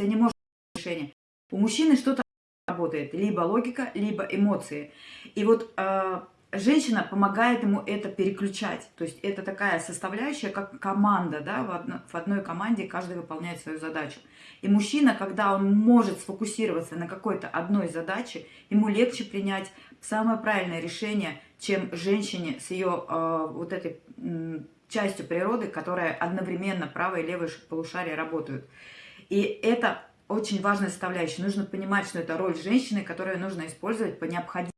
и не может решение. У мужчины что-то работает, либо логика, либо эмоции. И вот э, женщина помогает ему это переключать. То есть это такая составляющая, как команда, да, в, одно, в одной команде каждый выполняет свою задачу. И мужчина, когда он может сфокусироваться на какой-то одной задаче, ему легче принять самое правильное решение, чем женщине с ее э, вот этой частью природы, которая одновременно правое и левое полушарие работают. И это очень важная составляющая. Нужно понимать, что это роль женщины, которую нужно использовать по необходимости.